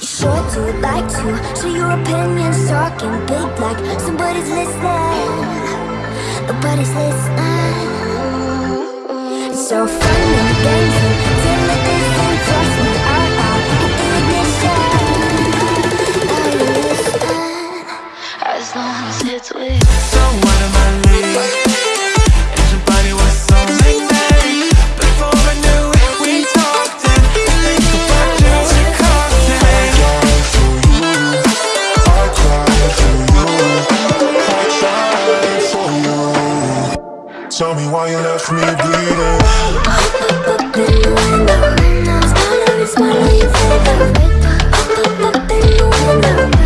You Sure do like to share your opinions Talking big like somebody's listening Nobody's listening It's so funny, and games Till it isn't just me Out, out, ignition listening? As no one sits with someone Tell me why you left me bleeding. Up, up, up the window Smile on your the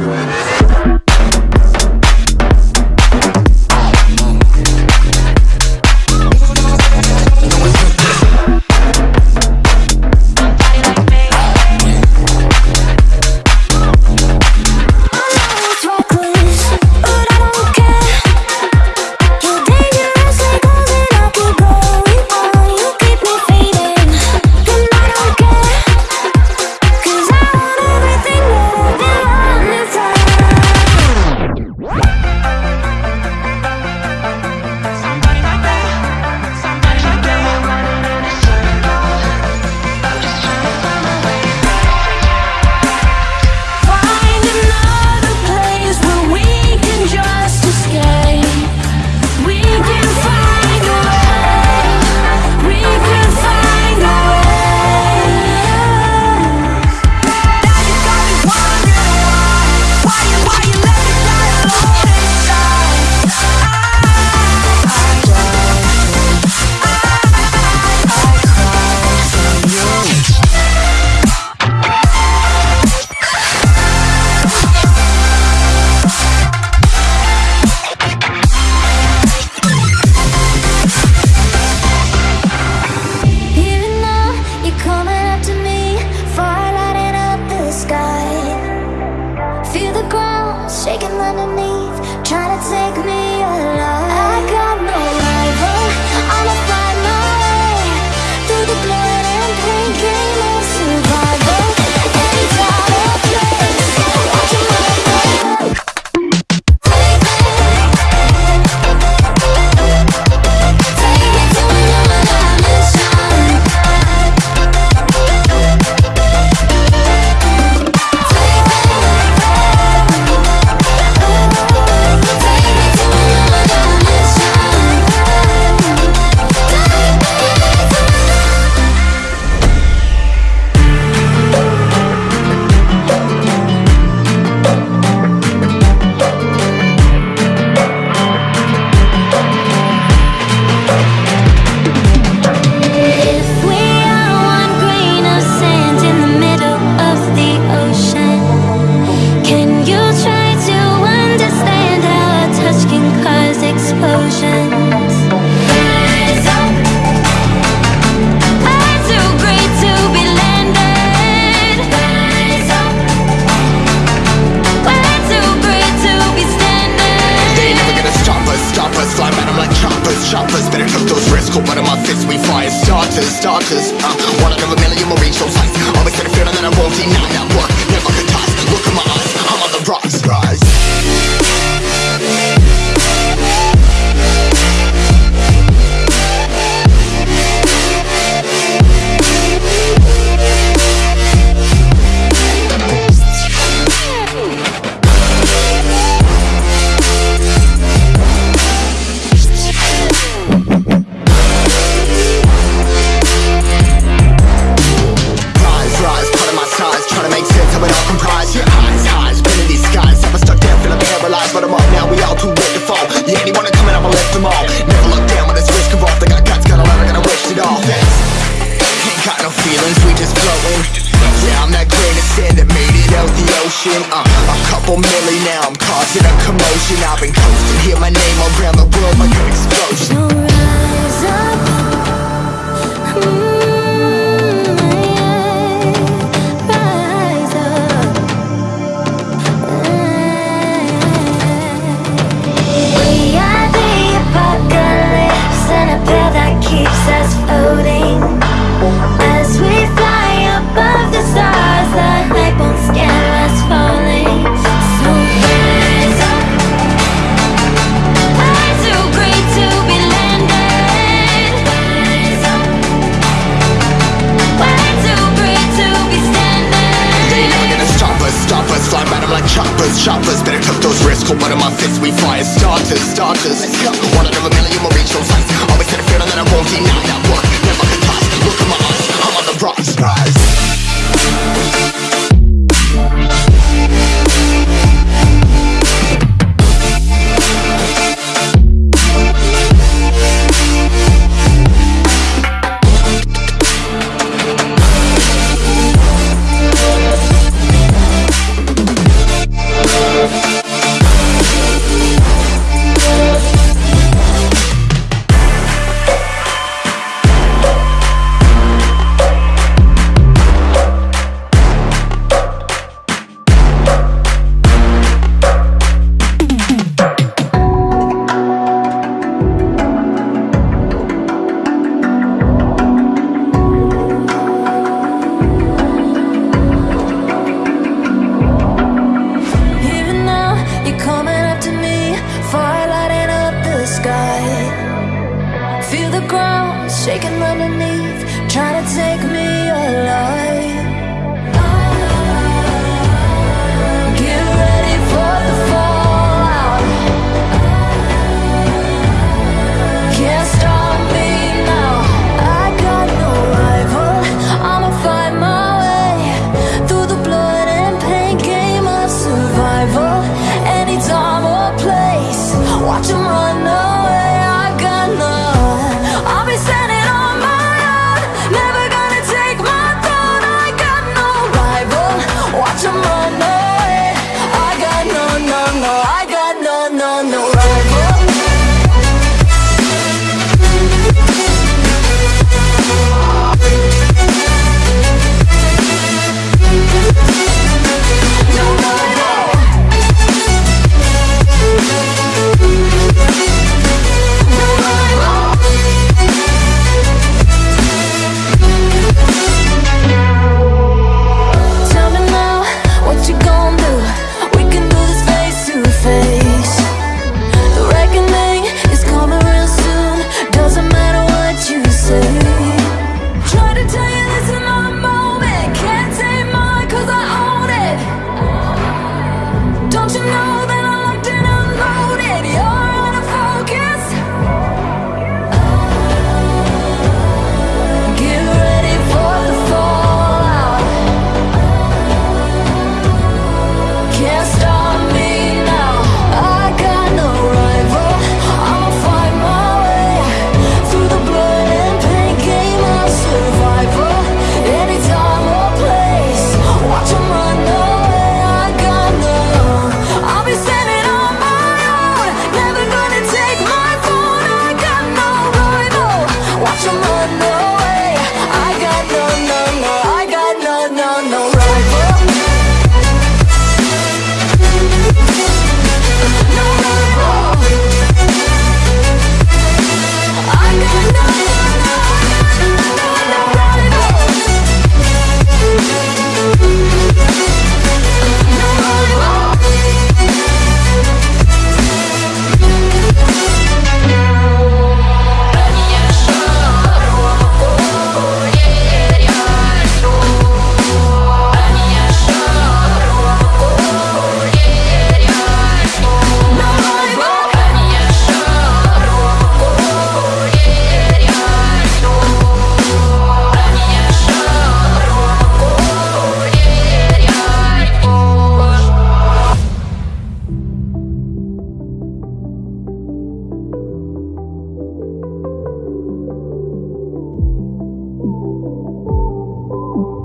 graduate. toughest, darkest motion uh, A couple million now, I'm causing a commotion. I've been coasting, hear my name around the world like an explosion. No rise up. Mm. -hmm. Stop. shaking underneath